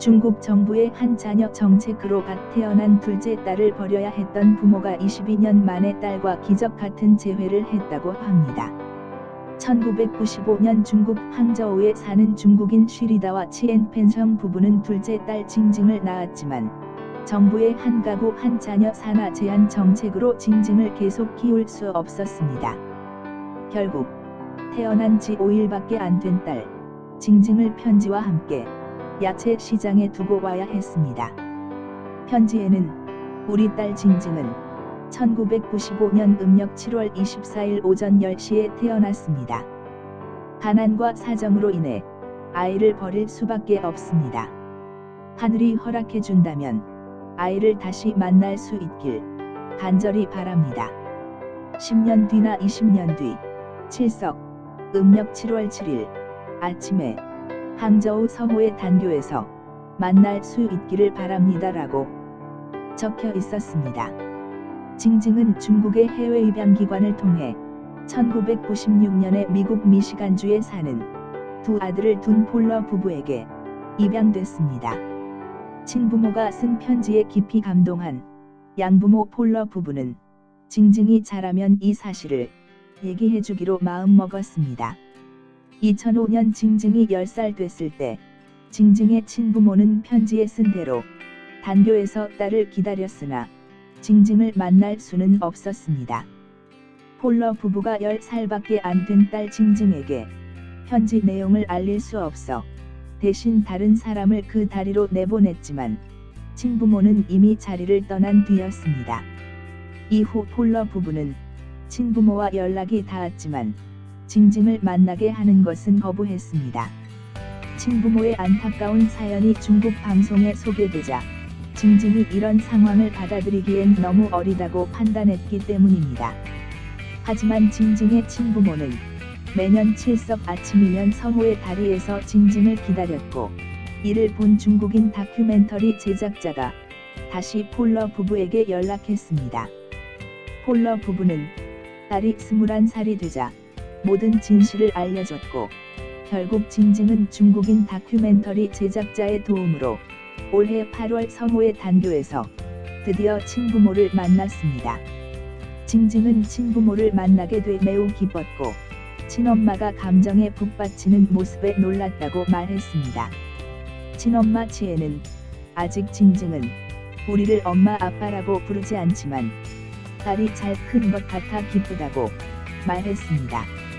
중국 정부의 한 자녀 정책으로 갓 태어난 둘째 딸을 버려야 했던 부모가 22년 만에 딸과 기적 같은 재회를 했다고 합니다. 1995년 중국 항저우에 사는 중국인 쉬리다와 치엔펜성 부부는 둘째 딸 징징을 낳았지만 정부의 한 가구 한 자녀 산하 제한 정책으로 징징을 계속 키울 수 없었습니다. 결국 태어난 지 5일밖에 안 된 딸 징징을 편지와 함께 야채 시장에 두고 와야 했습니다. 편지에는 우리 딸 징징은 1995년 음력 7월 24일 오전 10시에 태어났습니다. 가난과 사정으로 인해 아이를 버릴 수밖에 없습니다. 하늘이 허락해 준다면 아이를 다시 만날 수 있길 간절히 바랍니다. 10년 뒤나 20년 뒤 칠석 음력 7월 7일 아침에 항저우 서호의 단교에서 만날 수 있기를 바랍니다라고 적혀 있었습니다. 징징은 중국의 해외 입양 기관을 통해 1996년에 미국 미시간주에 사는 두 아들을 둔 폴러 부부에게 입양됐습니다. 친부모가 쓴 편지에 깊이 감동한 양부모 폴러 부부는 징징이 자라면 이 사실을 얘기해주기로 마음먹었습니다. 2005년 징징이 10살 됐을 때 징징의 친부모는 편지에 쓴 대로 단교에서 딸을 기다렸으나 징징을 만날 수는 없었습니다. 폴러 부부가 10살밖에 안 된 딸 징징에게 편지 내용을 알릴 수 없어 대신 다른 사람을 그 다리로 내보냈지만 친부모는 이미 자리를 떠난 뒤였습니다. 이후 폴러 부부는 친부모와 연락이 닿았지만 징징을 만나게 하는 것은 거부했습니다. 친부모의 안타까운 사연이 중국 방송에 소개되자 징징이 이런 상황을 받아들이기엔 너무 어리다고 판단했기 때문입니다. 하지만 징징의 친부모는 매년 칠석 아침이면 서호의 다리에서 징징을 기다렸고 이를 본 중국인 다큐멘터리 제작자가 다시 폴러 부부에게 연락했습니다. 폴러 부부는 딸이 21살이 되자 모든 진실을 알려줬고 결국 징징은 중국인 다큐멘터리 제작자의 도움으로 올해 8월 서호의 단교에서 드디어 친부모를 만났습니다. 징징은 친부모를 만나게 돼 매우 기뻤고 친엄마가 감정에 북받치는 모습에 놀랐다고 말했습니다. 친엄마 치에는 아직 징징은 우리를 엄마 아빠라고 부르지 않지만 딸이 잘 큰 것 같아 기쁘다고 말했습니다.